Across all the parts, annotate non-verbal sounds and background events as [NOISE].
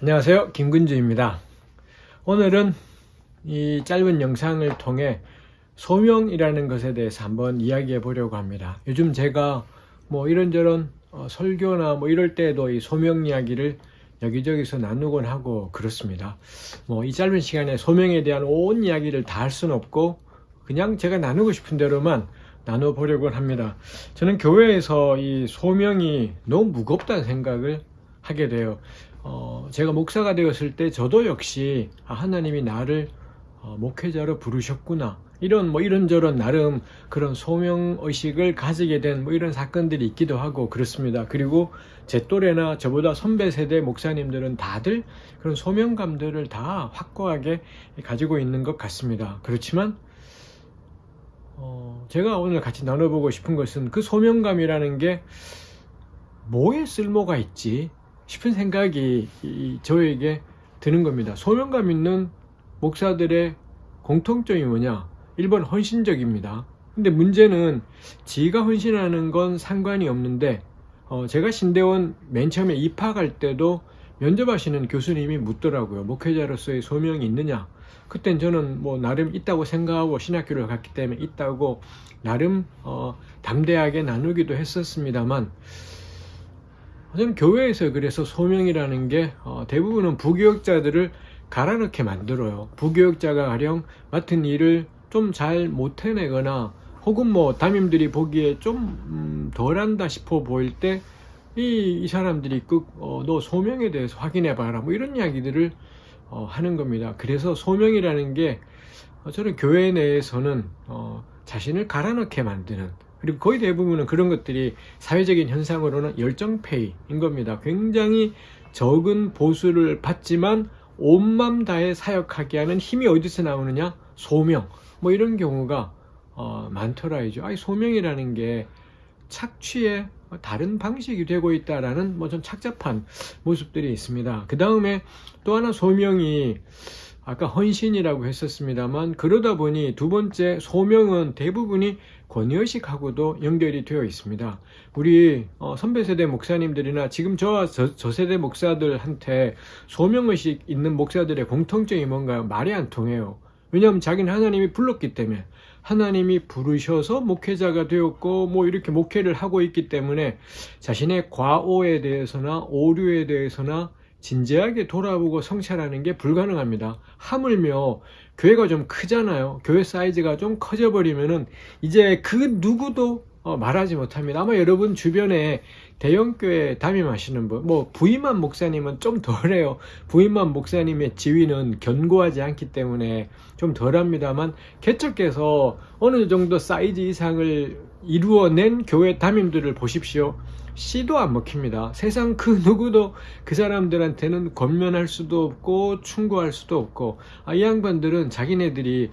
안녕하세요. 김근주입니다. 오늘은 이 짧은 영상을 통해 소명이라는 것에 대해서 한번 이야기해 보려고 합니다. 요즘 제가 뭐 이런저런 어, 설교나 뭐 이럴 때도 이 소명 이야기를 여기저기서 나누곤 하고 그렇습니다. 뭐 이 짧은 시간에 소명에 대한 온 이야기를 다 할 수는 없고 그냥 제가 나누고 싶은 대로만 나눠 보려고 합니다. 저는 교회에서 이 소명이 너무 무겁다는 생각을 하게 돼요 어, 제가 목사가 되었을 때 저도 역시 아, 하나님이 나를 어, 목회자로 부르셨구나 이런 뭐 이런저런 나름 그런 소명 의식을 가지게 된 뭐 이런 사건들이 있기도 하고 그렇습니다. 그리고 제 또래나 저보다 선배 세대 목사님들은 다들 그런 소명감들을 다 확고하게 가지고 있는 것 같습니다. 그렇지만 어, 제가 오늘 같이 나눠보고 싶은 것은 그 소명감이라는 게 뭐에 쓸모가 있지 싶은 생각이 저에게 드는 겁니다. 소명감 있는 목사들의 공통점이 뭐냐? 1번 헌신적입니다. 근데 문제는 지가 헌신하는 건 상관이 없는데 어 제가 신대원 맨 처음에 입학할 때도 면접하시는 교수님이 묻더라고요. 목회자로서의 소명이 있느냐? 그땐 저는 뭐 나름 있다고 생각하고 신학교를 갔기 때문에 있다고 나름 어 담대하게 나누기도 했었습니다만 저는 교회에서 그래서 소명이라는 게 어, 대부분은 부교역자들을 갈아넣게 만들어요. 부교역자가 가령 맡은 일을 좀 잘 못해내거나 혹은 뭐 담임들이 보기에 좀 음, 덜한다 싶어 보일 때 이 이 사람들이 그, 어, 너 소명에 대해서 확인해 봐라 뭐 이런 이야기들을 어, 하는 겁니다. 그래서 소명이라는 게 어, 저는 교회 내에서는 어, 자신을 갈아넣게 만드는 그리고 거의 대부분은 그런 것들이 사회적인 현상으로는 열정페이인 겁니다. 굉장히 적은 보수를 받지만 온맘 다해 사역하게 하는 힘이 어디서 나오느냐? 소명. 뭐 이런 경우가 어, 많더라이죠. 아이 소명이라는 게 착취의 다른 방식이 되고 있다라는 뭐 좀 착잡한 모습들이 있습니다. 그 다음에 또 하나 소명이 아까 헌신이라고 했었습니다만 그러다 보니 두 번째 소명은 대부분이 권위의식하고도 연결이 되어 있습니다. 우리 어, 선배 세대 목사님들이나 지금 저와 저, 저 세대 목사들한테 소명의식 있는 목사들의 공통점이 뭔가요? 말이 안 통해요. 왜냐하면 자기는 하나님이 불렀기 때문에 하나님이 부르셔서 목회자가 되었고 뭐 이렇게 목회를 하고 있기 때문에 자신의 과오에 대해서나 오류에 대해서나 진지하게 돌아보고 성찰하는 게 불가능합니다. 하물며 교회가 좀 크잖아요. 교회 사이즈가 좀 커져 버리면은 이제 그 누구도 어, 말하지 못합니다. 아마 여러분 주변에 대형교회 담임하시는 분, 뭐 부임한 목사님은 좀 덜해요. 부임한 목사님의 지위는 견고하지 않기 때문에 좀 덜합니다만 개척해서 어느 정도 사이즈 이상을 이루어낸 교회 담임들을 보십시오. 씨도 안 먹힙니다. 세상 그 누구도 그 사람들한테는 권면할 수도 없고 충고할 수도 없고 아, 이 양반들은 자기네들이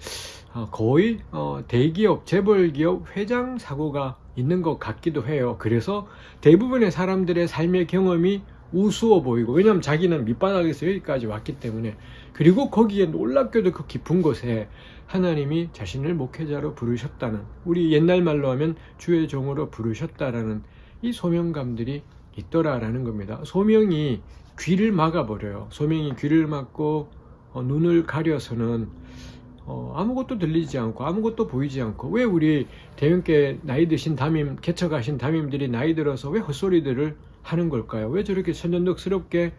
어, 거의 어, 대기업, 재벌기업 회장 사고가 있는 것 같기도 해요. 그래서 대부분의 사람들의 삶의 경험이 우스워 보이고 왜냐하면 자기는 밑바닥에서 여기까지 왔기 때문에 그리고 거기에 놀랍게도 그 깊은 곳에 하나님이 자신을 목회자로 부르셨다는 우리 옛날 말로 하면 주의 종으로 부르셨다라는 이 소명감들이 있더라라는 겁니다. 소명이 귀를 막아버려요. 소명이 귀를 막고 어, 눈을 가려서는 어, 아무것도 들리지 않고 아무것도 보이지 않고 왜 우리 대형께 나이 드신 담임 개척하신 담임들이 나이 들어서 왜 헛소리들을 하는 걸까요? 왜 저렇게 천연덕스럽게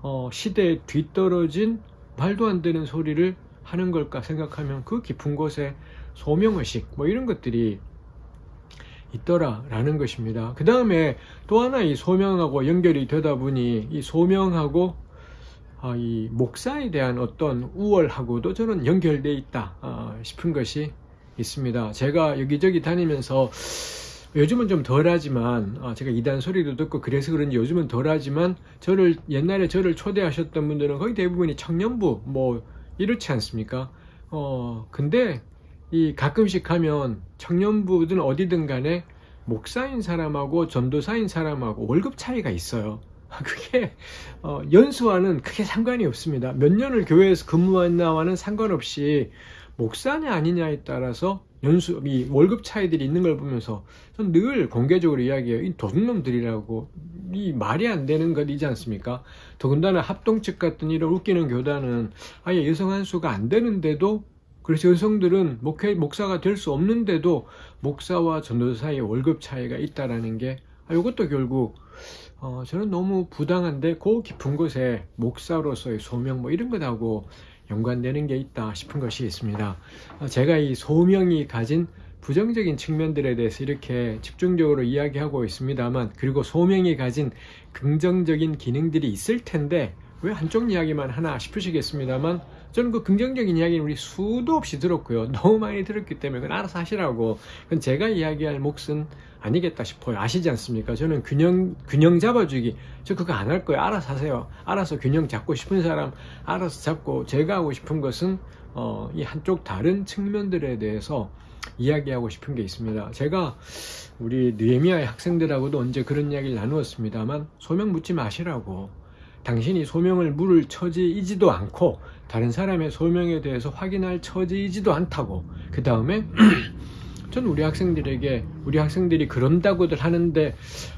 어, 시대에 뒤떨어진 말도 안 되는 소리를 하는 걸까 생각하면 그 깊은 곳에 소명의식 뭐 이런 것들이 있더라라는 것입니다. 그 다음에 또 하나 이 소명하고 연결이 되다 보니 이 소명하고 아, 이 목사에 대한 어떤 우월하고도 저는 연결되어 있다 아, 싶은 것이 있습니다. 제가 여기저기 다니면서 요즘은 좀 덜하지만 아, 제가 이단 소리도 듣고 그래서 그런지 요즘은 덜하지만 저를 옛날에 저를 초대하셨던 분들은 거의 대부분이 청년부 뭐 이렇지 않습니까? 어 근데 이 가끔씩 하면 청년부든 어디든 간에 목사인 사람하고 전도사인 사람하고 월급 차이가 있어요. [LAUGHS] 그게 어, 연수와는 크게 상관이 없습니다. 몇 년을 교회에서 근무했나와는 상관없이 목사냐 아니냐에 따라서 연수 이 월급 차이들이 있는 걸 보면서 전 늘 공개적으로 이야기해요. 이 도둑놈들이라고 이 말이 안 되는 것이지 않습니까? 더군다나 합동 측 같은 이런 웃기는 교단은 아예 여성 한 수가 안 되는데도 그래서 여성들은 목회 목사가 될 수 없는데도 목사와 전도사의 월급 차이가 있다라는 게 아, 이것도 결국 어, 저는 너무 부당한데 그 깊은 곳에 목사로서의 소명 뭐 이런 것하고 연관되는 게 있다 싶은 것이 있습니다. 어, 제가 이 소명이 가진 부정적인 측면들에 대해서 이렇게 집중적으로 이야기하고 있습니다만 그리고 소명이 가진 긍정적인 기능들이 있을 텐데 왜 한쪽 이야기만 하나 싶으시겠습니다만 저는 그 긍정적인 이야기는 우리 수도 없이 들었고요. [LAUGHS] 너무 많이 들었기 때문에 그건 알아서 하시라고. 그건 제가 이야기할 몫은 아니겠다 싶어요. 아시지 않습니까? 저는 균형, 균형 잡아주기. 저 그거 안 할 거예요. 알아서 하세요. 알아서 균형 잡고 싶은 사람 알아서 잡고 제가 하고 싶은 것은 어, 이 한쪽 다른 측면들에 대해서 이야기하고 싶은 게 있습니다. 제가 우리 느헤미야의 학생들하고도 언제 그런 이야기를 나누었습니다만 소명 묻지 마시라고 당신이 소명을 물을 처지이지도 않고 다른 사람의 소명에 대해서 확인할 처지이지도 않다고 그 다음에 [CLEARS THROAT] 전 우리 학생들에게 우리 학생들이 그런다고들 하는데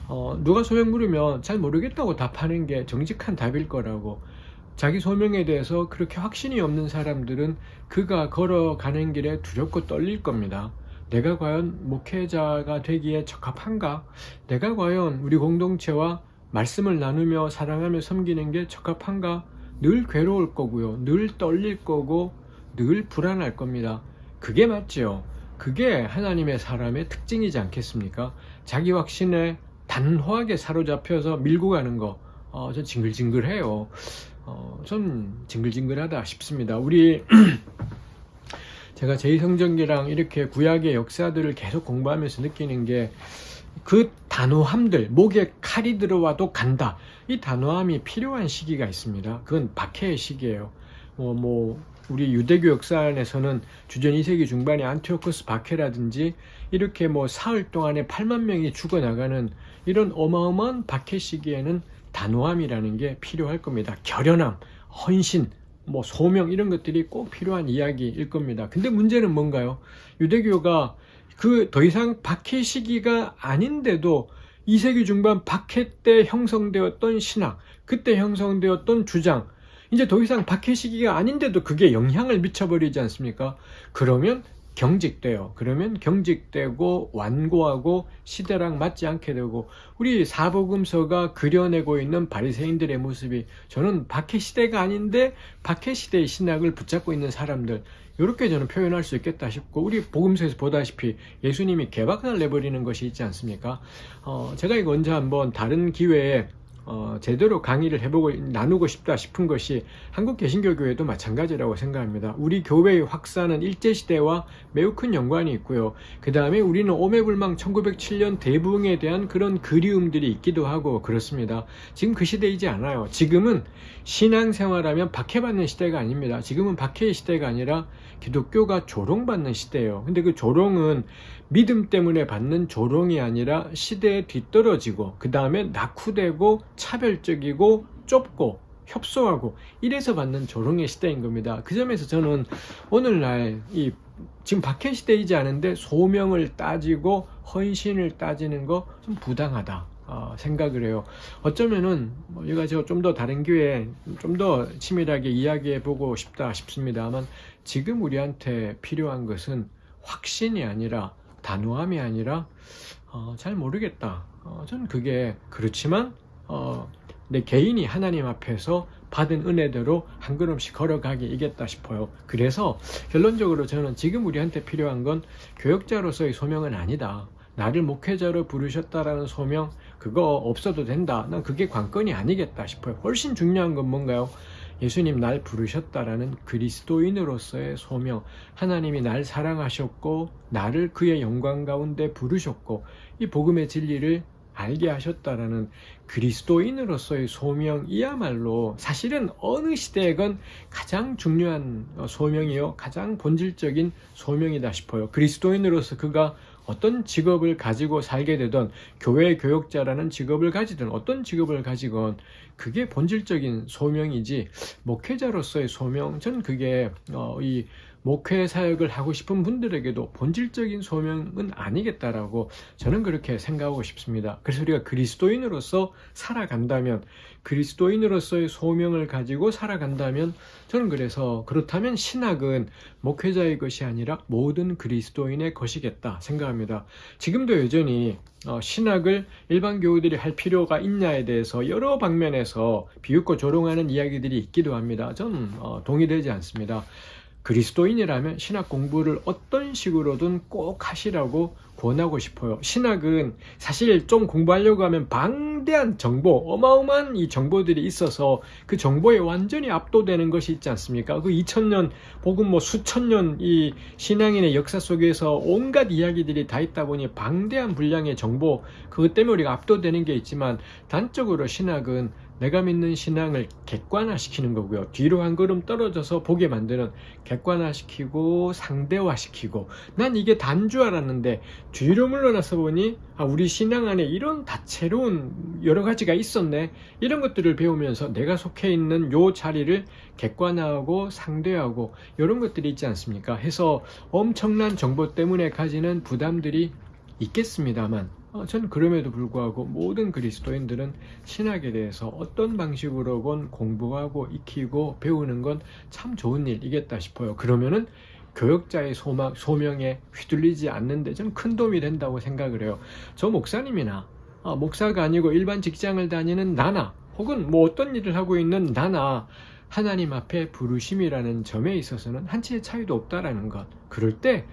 어, 누가 소명 물으면 잘 모르겠다고 답하는 게 정직한 답일 거라고 자기 소명에 대해서 그렇게 확신이 없는 사람들은 그가 걸어가는 길에 두렵고 떨릴 겁니다. 내가 과연 목회자가 되기에 적합한가? 내가 과연 우리 공동체와 말씀을 나누며 사랑하며 섬기는 게 적합한가? 늘 괴로울 거고요. 늘 떨릴 거고 늘 불안할 겁니다. 그게 맞죠. 그게 하나님의 사람의 특징이지 않겠습니까? 자기 확신에 단호하게 사로잡혀서 밀고 가는 거, 어, 전 징글징글해요. 어, 전 징글징글하다 싶습니다. 우리 [CLEARS THROAT] 제가 제2성전기랑 이렇게 구약의 역사들을 계속 공부하면서 느끼는 게 그 단호함들, 목에 칼이 들어와도 간다. 이 단호함이 필요한 시기가 있습니다. 그건 박해의 시기예요. 어, 뭐 우리 유대교 역사 안에서는 주전 2세기 중반에 안티오코스 박해라든지 이렇게 뭐 사흘 동안에 8만 명이 죽어나가는 이런 어마어마한 박해 시기에는 단호함이라는 게 필요할 겁니다. 결연함, 헌신, 뭐 소명 이런 것들이 꼭 필요한 이야기일 겁니다. 근데 문제는 뭔가요? 유대교가 그 더 이상 박해 시기가 아닌데도 2세기 중반 박해 때 형성되었던 신학, 그때 형성되었던 주장, 이제 더 이상 박해 시기가 아닌데도 그게 영향을 미쳐버리지 않습니까? 그러면 경직돼요. 그러면 경직되고 완고하고 시대랑 맞지 않게 되고 우리 사복음서가 그려내고 있는 바리새인들의 모습이 저는 박해 시대가 아닌데 박해 시대의 신학을 붙잡고 있는 사람들 이렇게 저는 표현할 수 있겠다 싶고 우리 복음서에서 보다시피 예수님이 개박을 내버리는 것이 있지 않습니까? 어, 제가 이거 언제 한번 다른 기회에 어, 제대로 강의를 해보고 나누고 싶다 싶은 것이 한국 개신교교회도 마찬가지라고 생각합니다. 우리 교회의 확산은 일제시대와 매우 큰 연관이 있고요. 그 다음에 우리는 오매불망 1907년 대붕에 대한 그런 그리움들이 있기도 하고 그렇습니다. 지금 그 시대이지 않아요. 지금은 신앙생활하면 박해받는 시대가 아닙니다. 지금은 박해의 시대가 아니라 기독교가 조롱받는 시대예요. 근데 그 조롱은 믿음 때문에 받는 조롱이 아니라 시대에 뒤떨어지고 그 다음에 낙후되고 차별적이고 좁고 협소하고 이래서 받는 조롱의 시대인 겁니다. 그 점에서 저는 오늘날 이 지금 박해 시대이지 않은데 소명을 따지고 헌신을 따지는 거 좀 부당하다. 어, 생각을 해요. 어쩌면은 뭐 이거 좀더 다른 기회에 좀 더 치밀하게 이야기해 보고 싶다 싶습니다만 지금 우리한테 필요한 것은 확신이 아니라 단호함이 아니라 어, 잘 모르겠다. 어, 저는 그게 그렇지만 어, 내 개인이 하나님 앞에서 받은 은혜대로 한 걸음씩 걸어가기 이겠다 싶어요. 그래서 결론적으로 저는 지금 우리한테 필요한 건 교역자로서의 소명은 아니다. 나를 목회자로 부르셨다라는 소명 그거 없어도 된다. 난 그게 관건이 아니겠다 싶어요. 훨씬 중요한 건 뭔가요? 예수님 날 부르셨다라는 그리스도인으로서의 소명, 하나님이 날 사랑하셨고 나를 그의 영광 가운데 부르셨고 이 복음의 진리를 알게 하셨다라는 그리스도인으로서의 소명이야말로 사실은 어느 시대에건 가장 중요한 소명이요 가장 본질적인 소명이다 싶어요. 그리스도인으로서 그가 어떤 직업을 가지고 살게 되던 교회 교역자라는 직업을 가지든 어떤 직업을 가지건 그게 본질적인 소명이지 목회자로서의 소명 전 그게 어, 이 목회 사역을 하고 싶은 분들에게도 본질적인 소명은 아니겠다라고 저는 그렇게 생각하고 싶습니다. 그래서 우리가 그리스도인으로서 살아간다면 그리스도인으로서의 소명을 가지고 살아간다면 저는 그래서 그렇다면 신학은 목회자의 것이 아니라 모든 그리스도인의 것이겠다 생각합니다. 지금도 여전히 어, 신학을 일반 교우들이 할 필요가 있냐에 대해서 여러 방면에서 비웃고 조롱하는 이야기들이 있기도 합니다. 저는 어, 동의되지 않습니다. 그리스도인이라면 신학 공부를 어떤 식으로든 꼭 하시라고 권하고 싶어요. 신학은 사실 좀 공부하려고 하면 방대한 정보, 어마어마한 이 정보들이 있어서 그 정보에 완전히 압도되는 것이 있지 않습니까? 그 2000년 혹은 뭐 수천 년 이 신앙인의 역사 속에서 온갖 이야기들이 다 있다 보니 방대한 분량의 정보, 그것 때문에 우리가 압도되는 게 있지만 단적으로 신학은 내가 믿는 신앙을 객관화시키는 거고요. 뒤로 한 걸음 떨어져서 보게 만드는 객관화시키고 상대화시키고 난 이게 단 줄 알았는데 뒤로 물러나서 보니 아, 우리 신앙 안에 이런 다채로운 여러 가지가 있었네. 이런 것들을 배우면서 내가 속해 있는 요 자리를 객관화하고 상대하고 이런 것들이 있지 않습니까? 해서 엄청난 정보 때문에 가지는 부담들이 있겠습니다만 어, 저는 그럼에도 불구하고 모든 그리스도인들은 신학에 대해서 어떤 방식으로건 공부하고 익히고 배우는 건 참 좋은 일이겠다 싶어요. 그러면은 교역자의 소망, 소명에 휘둘리지 않는데 좀큰 도움이 된다고 생각을 해요. 저 목사님이나 아, 목사가 아니고 일반 직장을 다니는 나나 혹은 뭐 어떤 일을 하고 있는 나나 하나님 앞에 부르심이라는 점에 있어서는 한치의 차이도 없다라는 것. 그럴 때,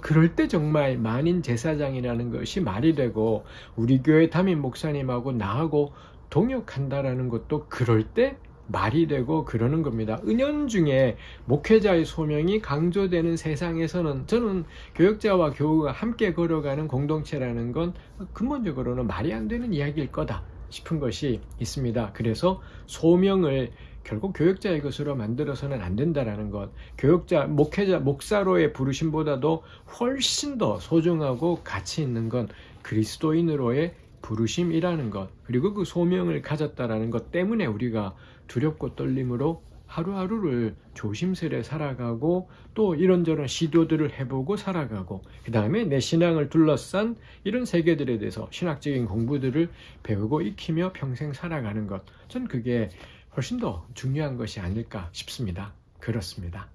그럴 때 정말 만인 제사장이라는 것이 말이 되고, 우리 교회 담임 목사님하고 나하고 동역한다라는 것도 그럴 때 말이 되고 그러는 겁니다. 은연중에 목회자의 소명이 강조되는 세상에서는 저는 교역자와 교우가 함께 걸어가는 공동체라는 건 근본적으로는 말이 안 되는 이야기일 거다 싶은 것이 있습니다. 그래서 소명을 결국 교역자의 것으로 만들어서는 안 된다라는 것. 교역자, 목회자, 목사로의 부르심보다도 훨씬 더 소중하고 가치 있는 건 그리스도인으로의 부르심이라는 것. 그리고 그 소명을 가졌다라는 것 때문에 우리가 두렵고 떨림으로 하루하루를 조심스레 살아가고 또 이런저런 시도들을 해보고 살아가고 그 다음에 내 신앙을 둘러싼 이런 세계들에 대해서 신학적인 공부들을 배우고 익히며 평생 살아가는 것. 전 그게 훨씬 더 중요한 것이 아닐까 싶습니다. 그렇습니다.